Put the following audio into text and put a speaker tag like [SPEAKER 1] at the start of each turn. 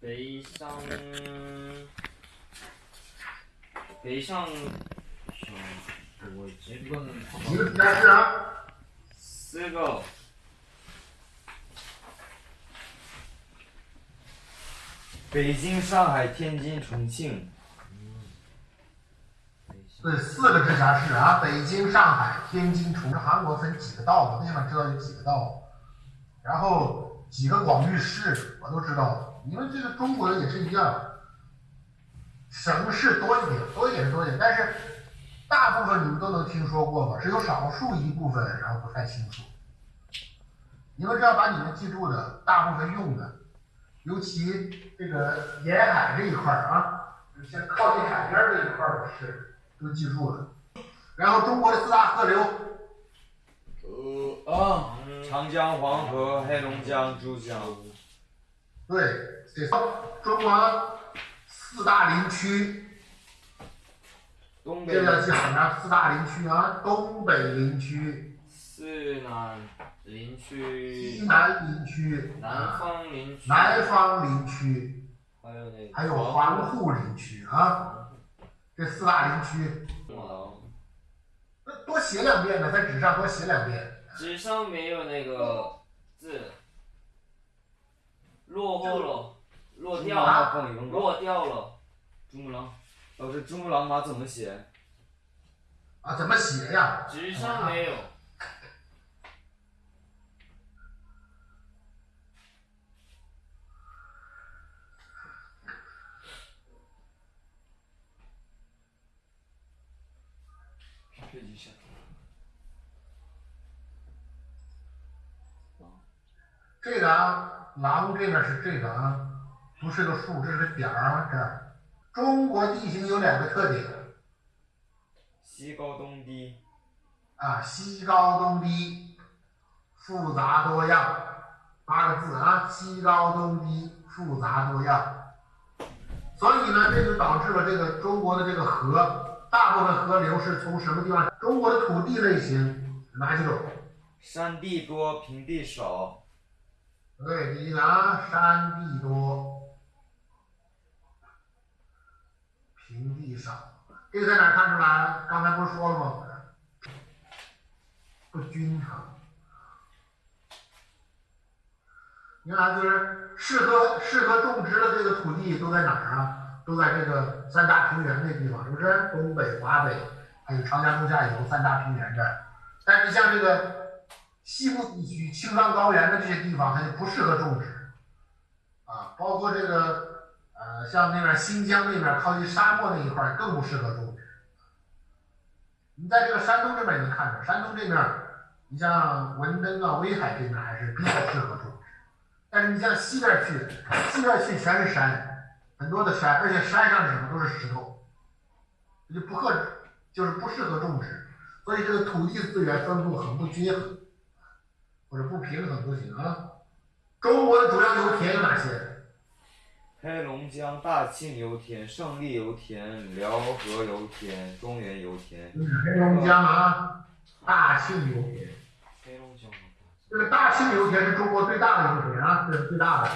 [SPEAKER 1] 北上，北上，上我这个
[SPEAKER 2] 几个直辖市啊？
[SPEAKER 1] 四个，
[SPEAKER 3] 北京、上海、天津、重庆。
[SPEAKER 2] 对，四个直辖市啊，北京、上海、天津、重庆。韩国分几个道？我最起码知道有几个道。然后几个广域市，我都知道。你们这个中国也是一样，省市多一点，多一点多一点，但是大部分你们都能听说过吧？只有少数一部分，然后不太清楚。你们只要把你们记住的大部分用的，尤其这个沿海这一块儿啊，像靠近海边这一块儿的市。都记住了，然后中国的四大河流，
[SPEAKER 3] 啊，长江、黄河、黑龙江、珠江。
[SPEAKER 2] 对，这中国四大林区，
[SPEAKER 3] 东北。
[SPEAKER 2] 这要记好了，四大林区啊，东北林区，
[SPEAKER 1] 西南林区，
[SPEAKER 2] 西南林区，
[SPEAKER 1] 南方林区，
[SPEAKER 2] 南方林区，
[SPEAKER 1] 还有那
[SPEAKER 2] 还有防护林区啊。这四大林区，那多写两遍呢，在纸上多写两遍。
[SPEAKER 1] 纸上没有那个字，落后了，落掉了，落掉了。珠穆朗，
[SPEAKER 3] 老师，珠穆朗玛怎么写？
[SPEAKER 2] 啊，怎么写呀？
[SPEAKER 1] 纸上没有。
[SPEAKER 2] 这个啊，狼这边是这个啊，不是个数，这是个点儿啊，这儿。中国地形有两个特点，
[SPEAKER 3] 西高东低。
[SPEAKER 2] 啊，西高东低，复杂多样，八个字啊，西高东低，复杂多样。所以呢，这就导致了这个中国的这个河，大部分河流是从什么地方？中国的土地类型哪几种？
[SPEAKER 3] 山地多，平地少。
[SPEAKER 2] 对，你拿，山地多，平地少。这个在哪看出来？刚才不是说了吗？不均衡。你看，就是适合适合种植的这个土地都在哪儿啊？都在这个三大平原那地方，是不是？东北、华北，还有长江中下游三大平原这。但是像这个。西部地区青藏高原的这些地方，它就不适合种植，啊，包括这个呃，像那边新疆那边靠近沙漠那一块更不适合种植。你在这个山东这边也能看着，山东这边，你像文登啊、威海这边还是比较适合种植，但是你像西边去，西边去全是山，很多的山，而且山上什么都是石头，就不合，就是不适合种植，所以这个土地资源分布很不均衡。或者不平衡都行啊。中国的主要油田有哪些？
[SPEAKER 3] 黑龙江大庆油田、胜利油田、辽河油田、中原油田。
[SPEAKER 2] 黑龙江啊，大庆油田。
[SPEAKER 1] 黑龙江。
[SPEAKER 2] 这个大庆油田是中国最大的油田啊，这是最大的。